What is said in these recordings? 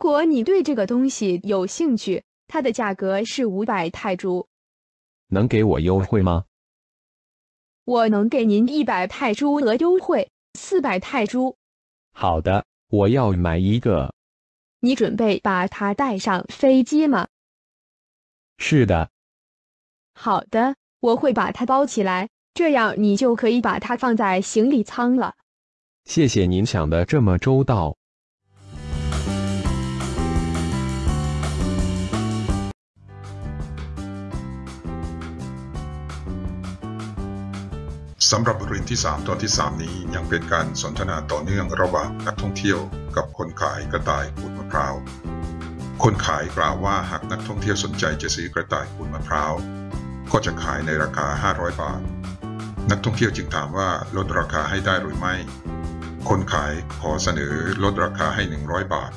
果你对这个东西有兴趣，它的价格是五百泰铢。能给我优惠吗？我能给您一百泰铢额优惠，四百泰铢。好的，我要买一个。你准备把它带上飞机吗？是的。好的，我会把它包起来，这样你就可以把它放在行李舱了。谢谢您想的这么周到。 สำหรับบทเรียนที่ 3 ตอนที่ 3 นี้ยังเป็นการสนทนาต่อเนื่องระหว่างนักท่องเที่ยวกับคนขายกระต่ายขูดมะพร้าว คนขายกล่าวว่าหากนักท่องเที่ยวสนใจจะซื้อกระต่ายขูดมะพร้าว ก็จะขายในราคา 500 บาท นักท่องเที่ยวจึงถามว่าลดราคาให้ได้หรือไม่ คนขายขอเสนอลดราคาให้ 100 บาท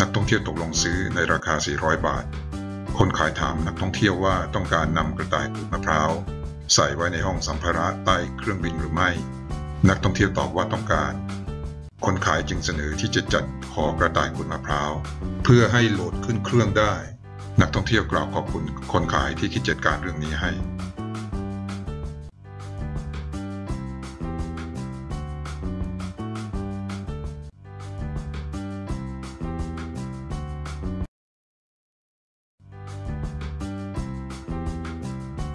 นักท่องเที่ยวตกลงซื้อในราคา 400 บาท คนขายถามนักท่องเที่ยวว่าต้องการนำกระต่ายขูดมะพร้าว ใส่ไว้ในห้องสัมภาระใต้เครื่องบินหรือไม่ นักท่องเที่ยวตอบว่าต้องการ คนขายจึงเสนอที่จะจัดหอกระต่ายขูดมะพร้าว เพื่อให้โหลดขึ้นเครื่องได้ นักท่องเที่ยวกล่าวขอบคุณคนขายที่คิดจัดการเรื่องนี้ให้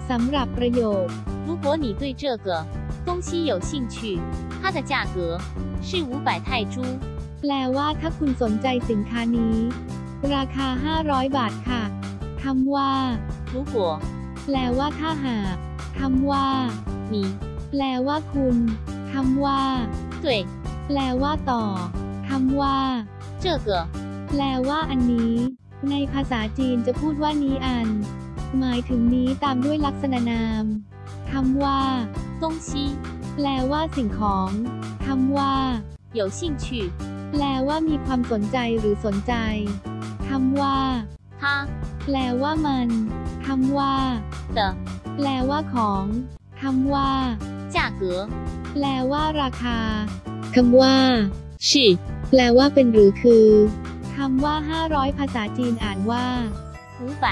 สำหรับประโยค如果你对这个东西有兴趣，它的价格是五百泰铢。 แปลว่าถ้าคุณสนใจสินค้านี้ ราคา 500 บาทค่ะคำว่า 如果 แปลว่าถ้าหากคำว่า 你 แปลว่าคุณคำว่า 对 แปลว่าต่อคำว่า 这个 แปลว่าอันนี้ ในภาษาจีนจะพูดว่านี้อัน หมายถึงนี้ตามด้วยลักษณะนามคำว่า 东西 แปลว่าสิ่งของคำว่า 有兴趣， แปลว่ามีความสนใจหรือสนใจคำว่า 它 แปลว่ามันคำว่า 的 แปลว่าของคำว่า 价格 แปลว่าราคาคำว่า 是 แปลว่าเป็นหรือคือคำว่า 500 ภาษาจีนอ่านว่า 五百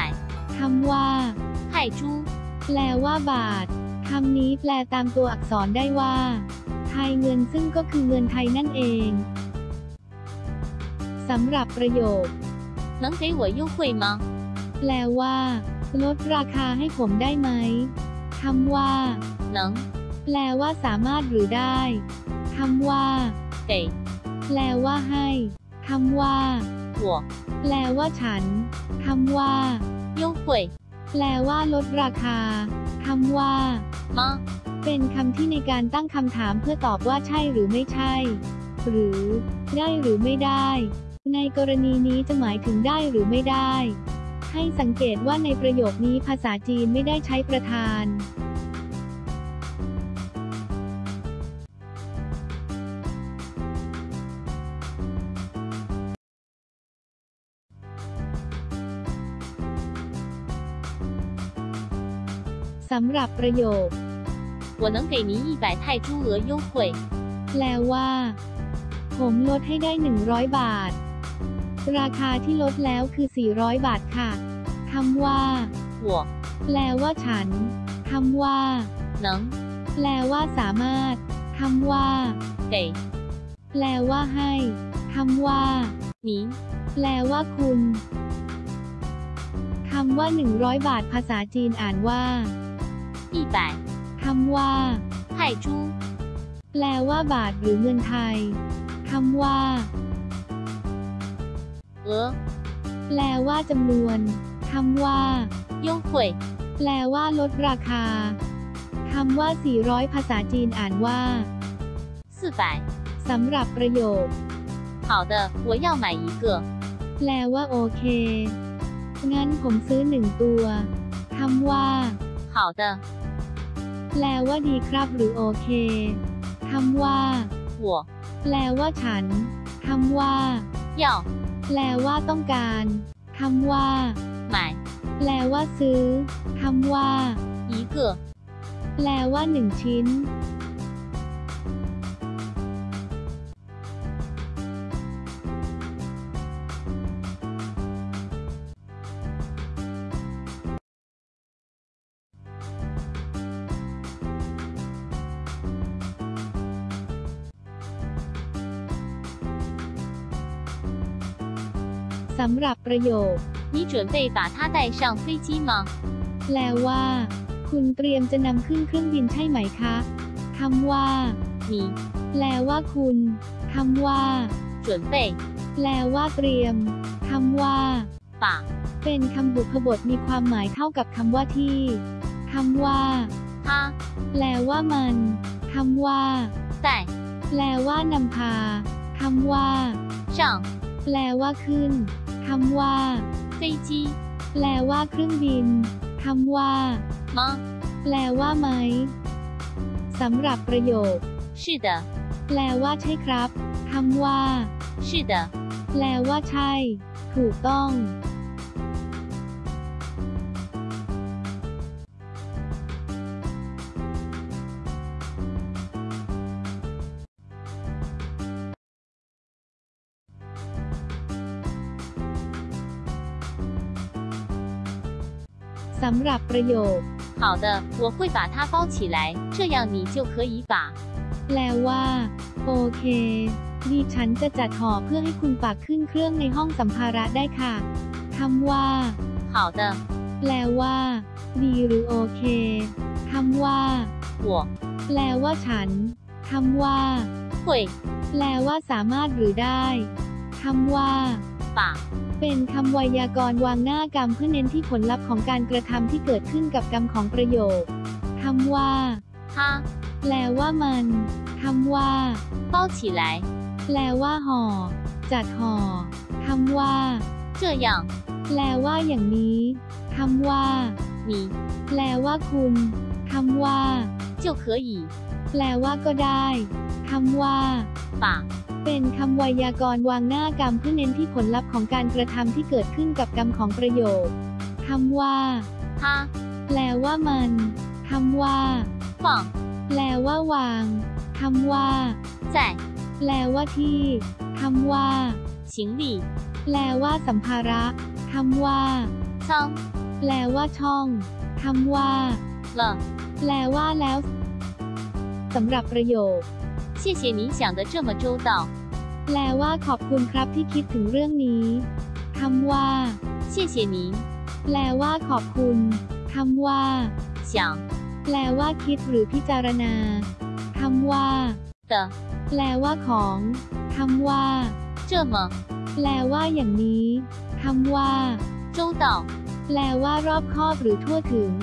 คำว่า 泰铢。 แปลว่าบาท คำนี้แปลตามตัวอักษรได้ว่า ไทยเงินซึ่งก็คือเงินไทยนั่นเอง สำหรับประโยค 能给我优惠吗？ แปลว่า ลดราคาให้ผมได้ไหม คำว่า 能 แปลว่าสามารถหรือได้ คำว่า 给 แปลว่าให้ คำว่า 我 แปลว่าฉัน คำว่า 优ยแปลว่าลดราคาคำว่ามา เป็นคำที่ในการตั้งคำถามเพื่อตอบว่าใช่หรือไม่ใช่ หรือ ได้หรือไม่ได้ ในกรณีนี้จะหมายถึงได้หรือไม่ได้ ให้สังเกตว่าในประโยคนี้ภาษาจีนไม่ได้ใช้ประธาน สำหรับประโยค 我能给您一百泰铢额优惠。 แปลว่า ผมลดให้ได้ 100 บาท ราคาที่ลดแล้วคือ 400 บาทค่ะ คำว่า 我 แปลว่าฉัน คำว่า 能 แปลว่าสามารถ คำว่า 给 แปลว่าให้ คำว่า 您 แปลว่าคุณ คำว่า 100 บาทภาษาจีนอ่านว่า 一百 คำว่า 泰铢。 แปลว่าบาทหรือเงินไทย คำว่า 额 แปลว่าจำนวน คำว่า 优惠 แปลว่าลดราคา คำว่า 400 ภาษาจีนอ่านว่า 四百。 สำหรับประโยค 好的，我要买一个。 แปลว่าโอเค งั้นผมซื้อหนึ่งตัว คำว่า 好的， แปลว่าดีครับหรือโอเค คำว่าหัวแปลว่าฉัน คำว่าหย่าแปลว่าต้องการ คำว่าหมายแปลว่าซื้อ คำว่าอีเกอแปลว่าหนึ่งชิ้น สำหรับประโยค 你准备把它带上飞机吗？ แปลว่า คุณเตรียมจะนำขึ้นเครื่องบินใช่ไหมคะคำว่า 你 แปลว่าคุณคำว่า 准备 แปลว่าเตรียมคำว่า 把 เป็นคำบุพบทมีความหมายเท่ากับคำว่าที่คำว่า 它 แปลว่ามันคำว่า 带 แปลว่านำพาคำว่า 上 แปลว่าขึ้น คำว่า 飞机 แปลว่าเครื่องบินคำว่า 吗？ แปลว่าไหมสำหรับประโยค 是的， แปลว่าใช่ครับคำว่า 是的， แปลว่าใช่ ถูกต้อง สำหรับประโยค 好的，我会把它包起来，这样你就可以把 แปลว่า โอเค ดิฉันจะจัดห่อเพื่อให้คุณฝากขึ้นเครื่องในห้องสัมภาระได้ค่ะคำว่า 好的， แปลว่า ดีหรือโอเคคำว่า 我 แปลว่าฉันคำว่า 会 แปลว่าสามารถหรือได้คำว่า 把 เป็นคำไวยากรณ์วางหน้ากรรมเพื่อเน้นที่ผลลัพธ์ของการกระทำที่เกิดขึ้นกับกรรมของประโยคคำว่า 它 แปลว่ามันคำว่า 包起来， แปลว่าห่อ จัดห่อคำว่า 这样 แปลว่าอย่างนี้คำว่า 你 แปลว่าคุณคำว่า 就可以 แปลว่าก็ได้คำว่า 把 เป็นคำไวยากรณ์วางหน้ากรรมเพื่อเน้นที่ผลลัพธ์ของการกระทำที่เกิดขึ้นกับกรรมของประโยคคำว่า 它 แปลว่ามันคำว่า 放 แปลว่าวางคำว่า 在 แปลว่าที่คำว่า 行李 แปลว่าสัมภาระคำว่า 仓 แปลว่าช่องคำว่า 了。 แปลว่าแล้วสำหรับประโยค 谢谢你想得这么周到。 แปลว่าขอบคุณครับที่คิดถึงเรื่องนี้คำว่า 谢谢您 แปลว่าขอบคุณคำว่า 想 แปลว่าคิดหรือพิจารณาคำว่า 的 แปลว่าของคำว่า 这么 แปลว่าอย่างนี้คำว่า 周到。 แปลว่ารอบคอบหรือทั่วถึง